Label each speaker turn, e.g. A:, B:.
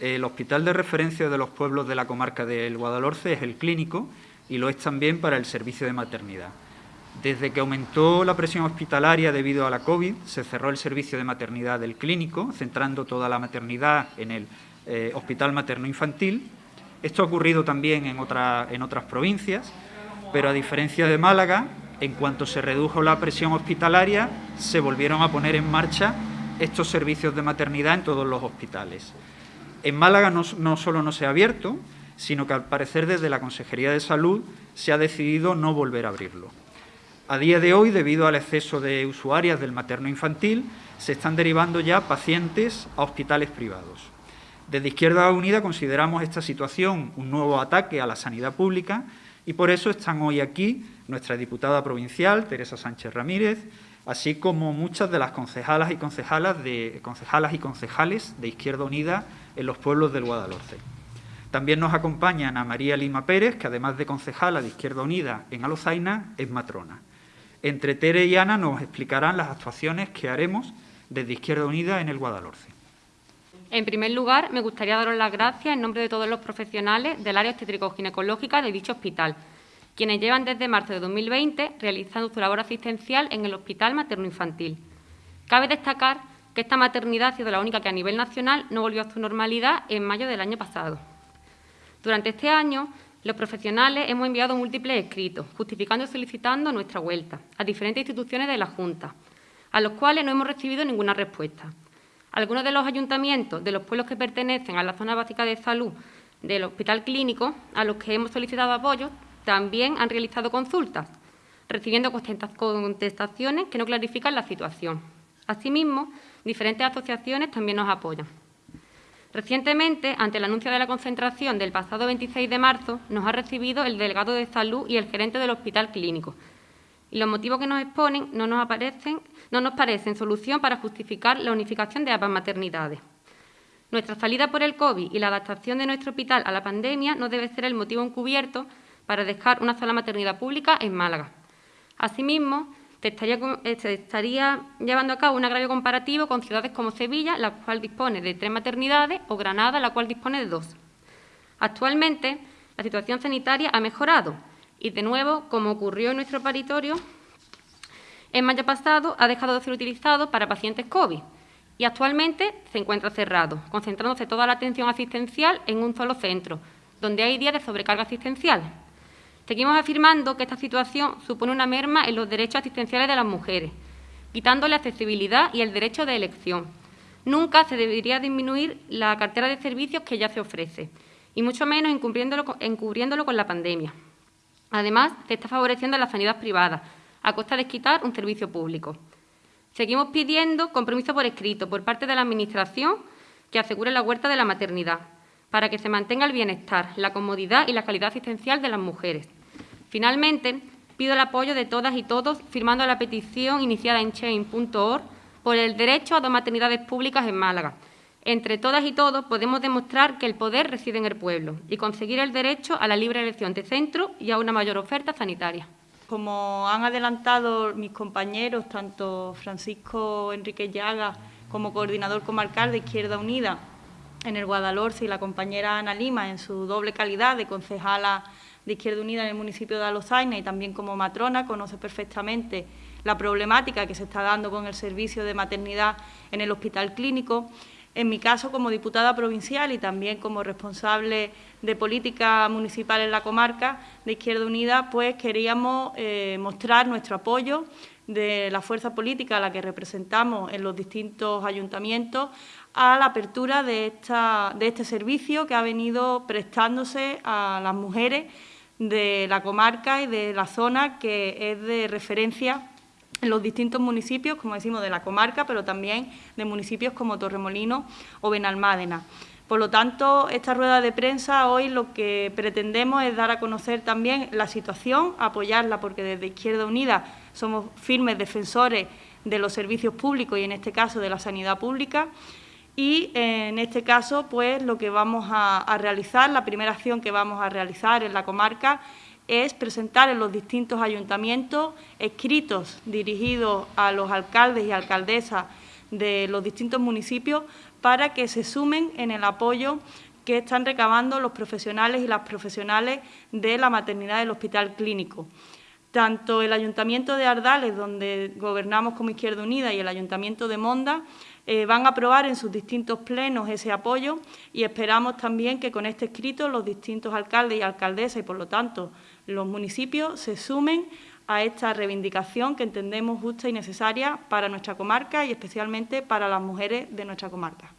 A: El hospital de referencia de los pueblos de la comarca del Guadalhorce es el clínico y lo es también para el servicio de maternidad. Desde que aumentó la presión hospitalaria debido a la COVID, se cerró el servicio de maternidad del clínico, centrando toda la maternidad en el eh, Hospital Materno-Infantil. Esto ha ocurrido también en, en otras provincias, pero a diferencia de Málaga, en cuanto se redujo la presión hospitalaria, se volvieron a poner en marcha estos servicios de maternidad en todos los hospitales. En Málaga no, solo no se ha abierto, sino que al parecer desde la Consejería de Salud se ha decidido no volver a abrirlo. A día de hoy, debido al exceso de usuarias del materno infantil, se están derivando ya pacientes a hospitales privados. Desde Izquierda Unida consideramos esta situación un nuevo ataque a la sanidad pública y por eso están hoy aquí nuestra diputada provincial, Teresa Sánchez Ramírez, así como muchas de las concejalas y concejalas de, concejalas y concejales de Izquierda Unida en los pueblos del Guadalhorce. También nos acompaña Ana María Lima Pérez, que además de concejala de Izquierda Unida en Alozaina, es matrona. Entre Tere y Ana nos explicarán las actuaciones que haremos desde Izquierda Unida en el Guadalhorce.
B: En primer lugar, me gustaría daros las gracias en nombre de todos los profesionales del área obstétrico-ginecológica de dicho hospital, quienes llevan desde marzo de 2020 realizando su labor asistencial en el Hospital Materno-Infantil. Cabe destacar que esta maternidad ha sido la única que a nivel nacional no volvió a su normalidad en mayo del año pasado. Durante este año, los profesionales hemos enviado múltiples escritos, justificando y solicitando nuestra vuelta a diferentes instituciones de la Junta, a los cuales no hemos recibido ninguna respuesta. Algunos de los ayuntamientos de los pueblos que pertenecen a la zona básica de salud del hospital clínico, a los que hemos solicitado apoyo, también han realizado consultas, recibiendo contestaciones que no clarifican la situación. Asimismo, diferentes asociaciones también nos apoyan. Recientemente, ante el anuncio de la concentración del pasado 26 de marzo, nos ha recibido el delegado de salud y el gerente del hospital clínico. Y los motivos que nos exponen no nos, aparecen, no nos parecen solución para justificar la unificación de ambas maternidades. Nuestra salida por el COVID y la adaptación de nuestro hospital a la pandemia no debe ser el motivo encubierto para dejar una sola maternidad pública en Málaga. Asimismo, eh, se estaría, llevando a cabo un agravio comparativo con ciudades como Sevilla, la cual dispone de tres maternidades, o Granada, la cual dispone de dos. Actualmente, la situación sanitaria ha mejorado y, de nuevo, como ocurrió en nuestro paritorio, en mayo pasado ha dejado de ser utilizado para pacientes COVID y actualmente se encuentra cerrado, concentrándose toda la atención asistencial en un solo centro, donde hay días de sobrecarga asistencial. Seguimos afirmando que esta situación supone una merma en los derechos asistenciales de las mujeres, quitándole accesibilidad y el derecho de elección. Nunca se debería disminuir la cartera de servicios que ya se ofrece, y mucho menos encubriéndolo, con la pandemia. Además, se está favoreciendo la sanidad privada, a costa de quitar un servicio público. Seguimos pidiendo compromiso por escrito por parte de la Administración que asegure la huerta de la maternidad, para que se mantenga el bienestar, la comodidad y la calidad asistencial de las mujeres. Finalmente, pido el apoyo de todas y todos firmando la petición iniciada en chain.org por el derecho a dos maternidades públicas en Málaga. Entre todas y todos podemos demostrar que el poder reside en el pueblo y conseguir el derecho a la libre elección de centro y a una mayor oferta sanitaria.
C: Como han adelantado mis compañeros, tanto Francisco Enrique Llaga como coordinador comarcal de Izquierda Unida en el Guadalhorce y la compañera Ana Lima en su doble calidad de concejala de Izquierda Unida en el municipio de Alozaina y también como matrona, conoce perfectamente la problemática que se está dando con el servicio de maternidad en el hospital clínico. En mi caso, como diputada provincial y también como responsable de política municipal en la comarca de Izquierda Unida, pues queríamos eh, mostrar nuestro apoyo de la fuerza política a la que representamos en los distintos ayuntamientos a la apertura de, este servicio que ha venido prestándose a las mujeres de la comarca y de la zona que es de referencia en los distintos municipios, como decimos, de la comarca, pero también de municipios como Torremolino o Benalmádena. Por lo tanto, esta rueda de prensa hoy lo que pretendemos es dar a conocer también la situación, apoyarla, porque desde Izquierda Unida somos firmes defensores de los servicios públicos y, en este caso, de la sanidad pública, y en este caso, pues lo que vamos a, realizar, la primera acción que vamos a realizar en la comarca es presentar en los distintos ayuntamientos escritos dirigidos a los alcaldes y alcaldesas de los distintos municipios para que se sumen en el apoyo que están recabando los profesionales y las profesionales de la maternidad del Hospital Clínico. Tanto el Ayuntamiento de Ardales, donde gobernamos como Izquierda Unida, y el Ayuntamiento de Monda eh, van a aprobar en sus distintos plenos ese apoyo y esperamos también que con este escrito los distintos alcaldes y alcaldesas y, por lo tanto, los municipios se sumen a esta reivindicación que entendemos justa y necesaria para nuestra comarca y especialmente para las mujeres de nuestra comarca.